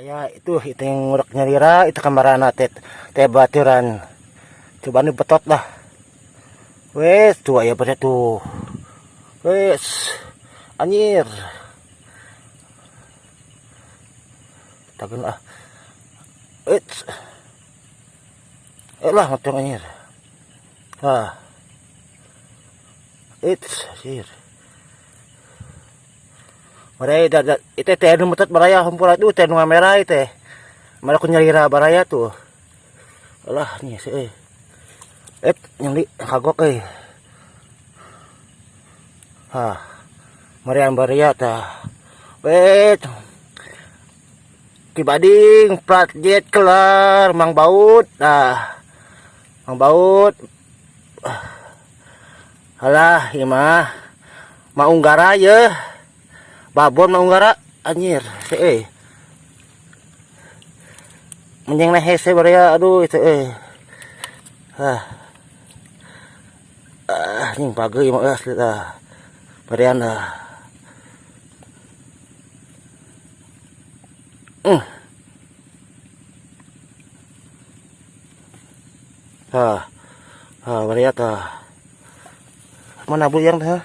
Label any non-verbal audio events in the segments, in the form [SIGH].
Raya itu itu yang ngurak nyarira itu kamarana teh teh baturan. Coba nih betot lah. Wes tuh ya pada tuh. Wes anjir. Tagan ah. It's. Eh lah matang anjir. Ah. It's anjir. Maray da, da ite teh anu metet baraya hampura itu teh nu merah ite. Mara ku baraya tuh. Alah nih sih. Eh, yang di kagok eh. Hah. Marian baraya ta. Wait. Kibading plat jet kelar mang baut. Ah. Mang baut. Alah, ieu mah. Maunggara ya babon mau ngara anjir eh menyeng nah hese ya aduh itu eh ah. Ah nying pagi mah asli dah. Barian dah. Hmm. Ah. Ah bariata mana bu yang dah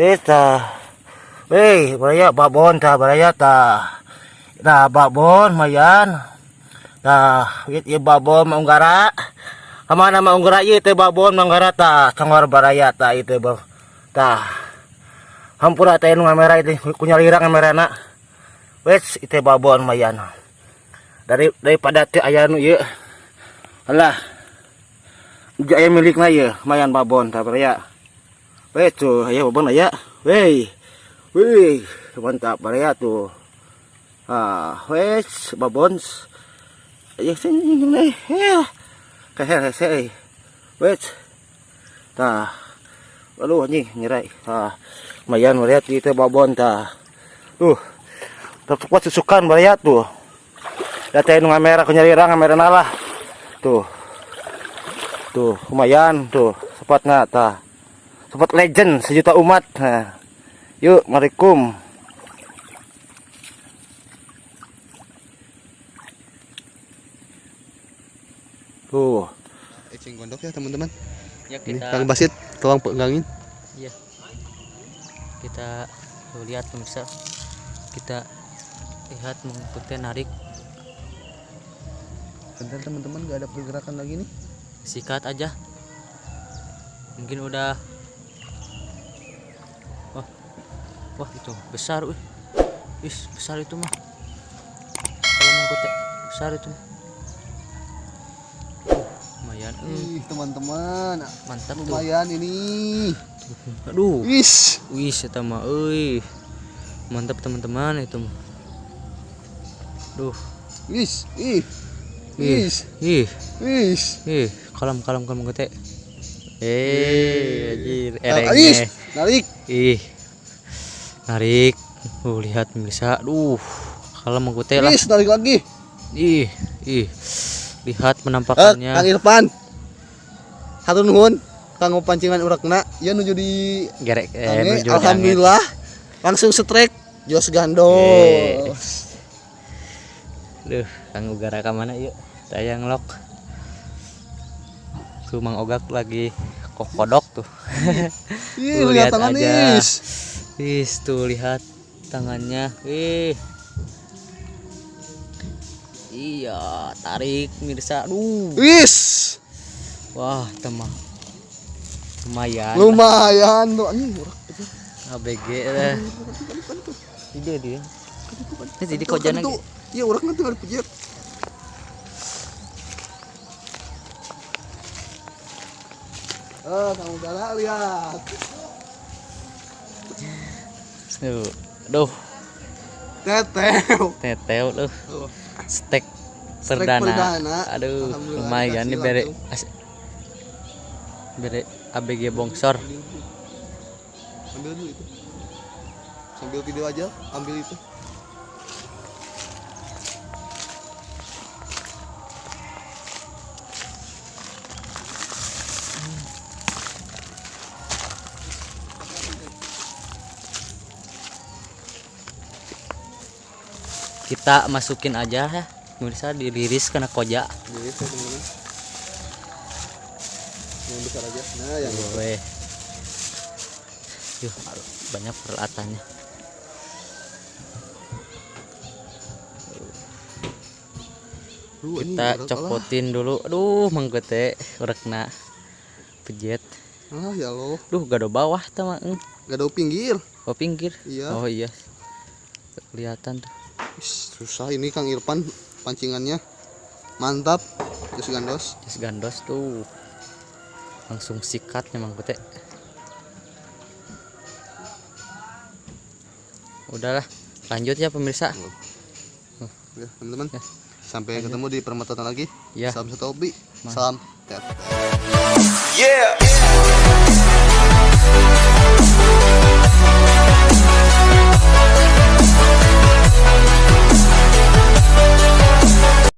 Beta. Weh, baraya babon ta baraya ta. Da babon mayan. Da wit ye babon maunggara. Kamana maunggara ye te babon maunggara ta sangwar baraya ta itu ba. Ta. Hampura ta nu ngamera itu kunyalira ngamerana. Wes itu babon mayan. Dari daripada teh aya nu ieu. Alah. Jaya milikna ieu mayan babon ta baraya. Weh tuh, ayo bang ya. Weh. Wih, mantap baraya tuh. Ah, wes babons. Ayo sini nih. Ya. Kayak saya. Wes. Tah. Lalu anjing nyerai. Tah. Mayan melihat itu babon tah. Tuh. Terkuat susukan baraya tuh. Datain ngamera kunyarira ngamera nalah. Tuh. Tuh, lumayan tuh. Sepatnya tah. Sobat legend sejuta umat. Nah, yuk, marikum. Tuh. Ecing gondok ya teman-teman. Ya Ini kita Kang Basit, tolong pegangin. Iya. Kita lihat pemirsa. Kita lihat mengikuti narik Bentar teman-teman, gak ada pergerakan lagi nih. sikat aja. Mungkin udah Wah, itu besar, wih. Wis, besar itu mah. Kalau mengikuti besar itu. mah. Uh, lumayan. Hmm, Ih, teman-teman, mantap tuh. lumayan ini. Aduh. Wis. Wis eta mah euy. Mantap teman-teman itu mah. Duh. Wis, ih. Wis, Ih. wis. Ih, kalem kalem kalem gete. Eh, anjir, erengnya. narik. Ih. Narik. Uh, lihat pemirsa. Duh. Kalem gete lah. Wis, narik lagi. Ih, ih. Lihat Eh, penampakannya. Kang Irfan. Hatur nuhun. Kanggo pancingan urakna, ya nuju di Gerek eh, nuju di alhamdulillah langsung strike Jos Gando. Eh. angin. Duh, Kang Ugara ke mana yuk? Saya ngelok. Tuh Mang Ogak lagi kok kodok tuh. Ih, [LAUGHS] lihat aja. Is. Wis tuh lihat tangannya. Ih. Iya, tarik mirsa. Aduh. Wis. Wah, temah. Lumayan. Lumayan tuh anjing urak. ABG lah. Dia dia. Jadi kau jangan Tuh, Iya, urak nanti ada pijat. Ah, kamu galak lihat. Tuh. Duh, Teteo. teteo tuh. Stek perdana. perdana. Aduh, lumayan nih bere bere ABG bongsor. Ambil dulu itu. Sambil video aja, ambil itu. Kita masukin aja ya pemirsa diriris kena koja teman-teman. Yang besar aja. Nah, yang. Weh. Yuh, banyak peralatannya. Duh, Kita copotin dulu. Aduh, manggote urekna pejet. Ah, ya Allah. Duh, gado bawah. Gak ada pinggir. Oh, pinggir. Iya. Oh iya. Kelihatan tuh. Susah ini Kang Irfan pancingannya. Mantap. Terus gandos. Jas gandos tuh. Langsung sikatnya manggote. Udahlah, lanjut ya pemirsa. Ya, teman-teman. Ya. Sampai ketemu di permatotan lagi. Ya. Salam satu hobi. Salam. Tet. Yeah.